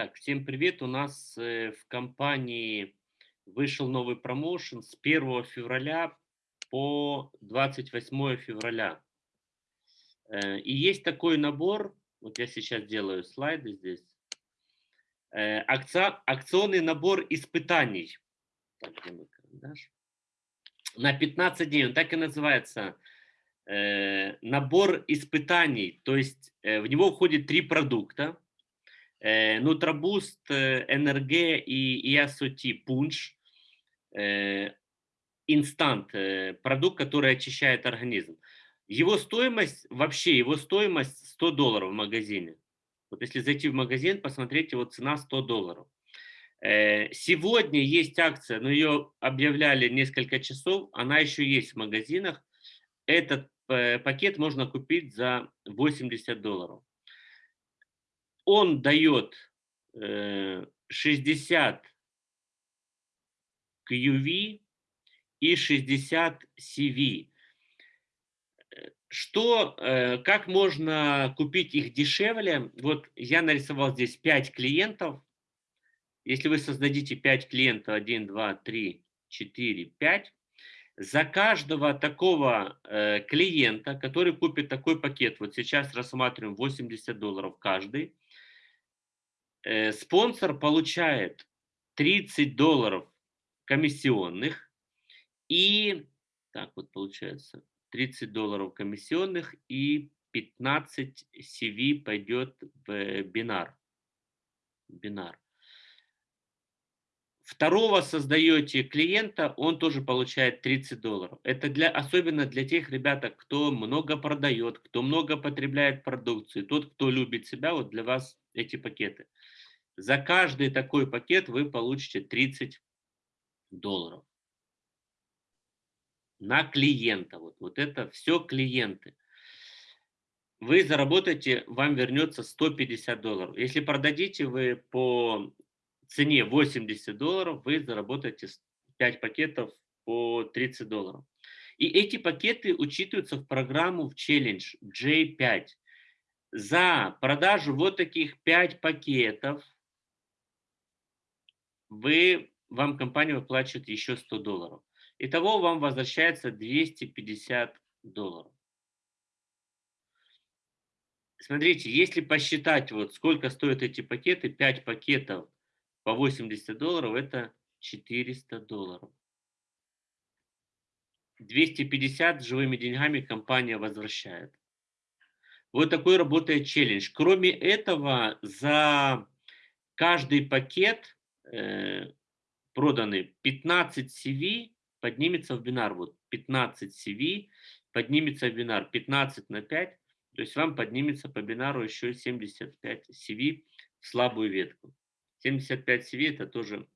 Так, всем привет. У нас э, в компании вышел новый промоушен с 1 февраля по 28 февраля. Э, и есть такой набор, вот я сейчас делаю слайды здесь, э, акция, акционный набор испытаний. Так, где мой? На 15 дней, он так и называется, набор испытаний. То есть в него входит три продукта э, Нутробуст, э, НРГ и IASOT Пунш, э, инстант, э, продукт, который очищает организм. Его стоимость, вообще его стоимость 100 долларов в магазине. Вот если зайти в магазин, посмотреть, его цена 100 долларов. Сегодня есть акция, но ее объявляли несколько часов, она еще есть в магазинах. Этот пакет можно купить за 80 долларов он дает 60 QV и 60 CV. Что, э, как можно купить их дешевле? Вот я нарисовал здесь 5 клиентов. Если вы создадите 5 клиентов, 1, 2, 3, 4, 5, за каждого такого э, клиента, который купит такой пакет, вот сейчас рассматриваем 80 долларов каждый, Э, спонсор получает 30 долларов комиссионных и, так вот получается, 30 долларов комиссионных и 15 CV пойдет в бинар. бинар. Второго создаете клиента, он тоже получает 30 долларов. Это для, особенно для тех ребят, кто много продает, кто много потребляет продукции, тот, кто любит себя, вот для вас эти пакеты. За каждый такой пакет вы получите 30 долларов на клиента. Вот, вот это все клиенты. Вы заработаете, вам вернется 150 долларов. Если продадите вы по цене 80 долларов, вы заработаете 5 пакетов по 30 долларов. И эти пакеты учитываются в программу в челлендж J5. За продажу вот таких 5 пакетов вы, вам компания выплачивает еще 100 долларов. Итого вам возвращается 250 долларов. Смотрите, если посчитать, вот сколько стоят эти пакеты, 5 пакетов по 80 долларов, это 400 долларов. 250 живыми деньгами компания возвращает. Вот такой работает челлендж. Кроме этого, за каждый пакет проданы 15 CV, поднимется в бинар. Вот 15 CV поднимется в бинар 15 на 5, то есть вам поднимется по бинару еще 75 CV в слабую ветку. 75 CV это тоже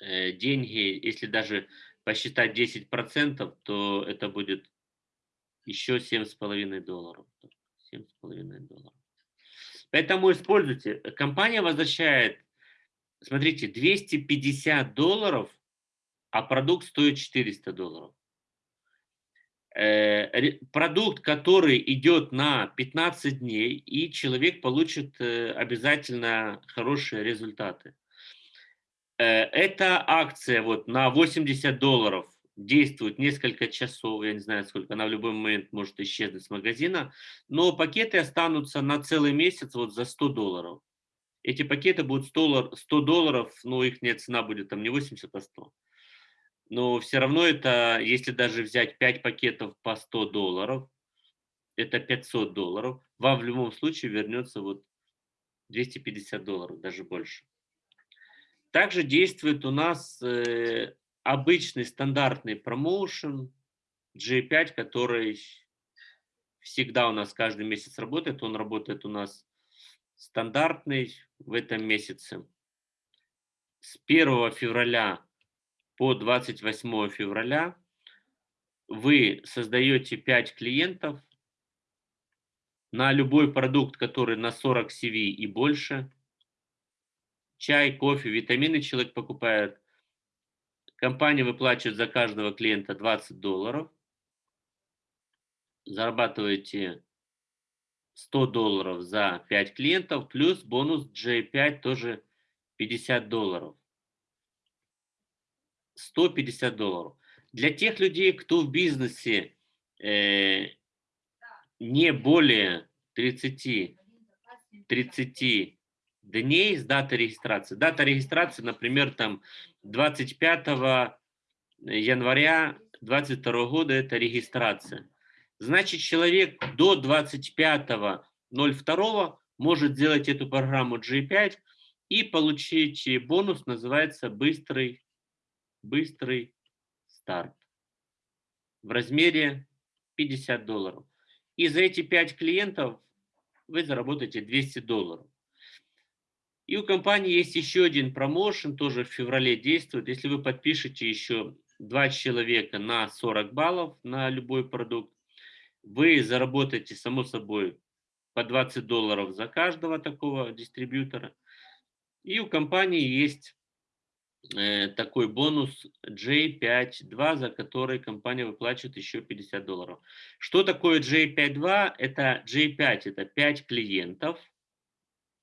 э, деньги, если даже посчитать 10%, то это будет еще 7,5 долларов. 7,5 долларов. Поэтому используйте. Компания возвращает смотрите, 250 долларов, а продукт стоит 400 долларов. Э, продукт, который идет на 15 дней, и человек получит э, обязательно хорошие результаты. Э, эта акция вот на 80 долларов действует несколько часов, я не знаю сколько, она в любой момент может исчезнуть с магазина, но пакеты останутся на целый месяц вот за 100 долларов. Эти пакеты будут 100, 100 долларов, но их нет, цена будет там не 80, а 100. Но все равно это, если даже взять 5 пакетов по 100 долларов, это 500 долларов, вам в любом случае вернется вот 250 долларов, даже больше. Также действует у нас э, обычный стандартный промоушен G5, который всегда у нас каждый месяц работает. Он работает у нас стандартный в этом месяце. С 1 февраля по 28 февраля вы создаете 5 клиентов на любой продукт, который на 40 CV и больше. Чай, кофе, витамины человек покупает. Компания выплачивает за каждого клиента 20 долларов. Зарабатываете 100 долларов за 5 клиентов, плюс бонус J5 тоже 50 долларов. 150 долларов. Для тех людей, кто в бизнесе э, не более 30, 30 дней с даты регистрации. Дата регистрации, например, там 25 января 2022 года это регистрация. Значит, человек до 25.02 может сделать эту программу G5 и получить бонус, называется быстрый, быстрый старт в размере 50 долларов. И за эти 5 клиентов вы заработаете 200 долларов. И у компании есть еще один промоушен, тоже в феврале действует. Если вы подпишете еще два человека на 40 баллов на любой продукт, вы заработаете, само собой, по 20 долларов за каждого такого дистрибьютора. И у компании есть э, такой бонус J5.2, за который компания выплачивает еще 50 долларов. Что такое J5.2? Это J5, это 5 клиентов.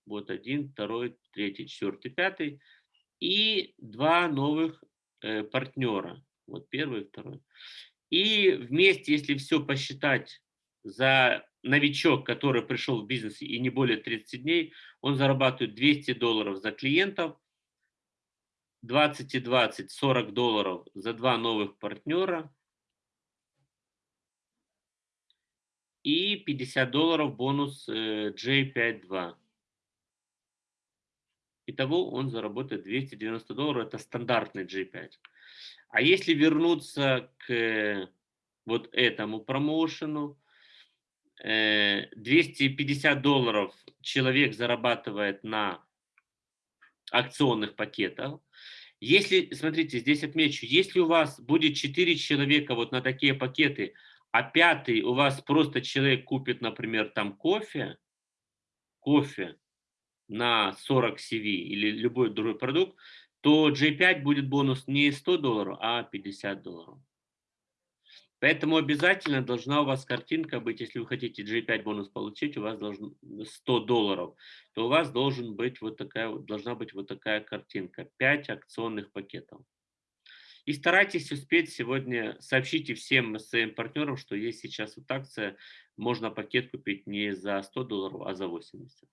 Вот один, второй, третий, четвертый, пятый. И два новых э, партнера. Вот первый, второй. И вместе, если все посчитать за новичок, который пришел в бизнес и не более 30 дней, он зарабатывает 200 долларов за клиентов, 20 и 20, 40 долларов за два новых партнера и 50 долларов бонус э, J52. Итого он заработает 290 долларов, это стандартный G5. А если вернуться к вот этому промоушену, 250 э, долларов человек зарабатывает на акционных пакетах. Если, смотрите, здесь отмечу, если у вас будет 4 человека вот на такие пакеты, а пятый у вас просто человек купит, например, там кофе, кофе, на 40 CV или любой другой продукт, то J5 будет бонус не 100 долларов, а 50 долларов. Поэтому обязательно должна у вас картинка быть, если вы хотите J5 бонус получить, у вас должен 100 долларов, то у вас должен быть вот такая, должна быть вот такая картинка. 5 акционных пакетов. И старайтесь успеть сегодня, сообщите всем своим партнерам, что есть сейчас вот акция, можно пакет купить не за 100 долларов, а за 80.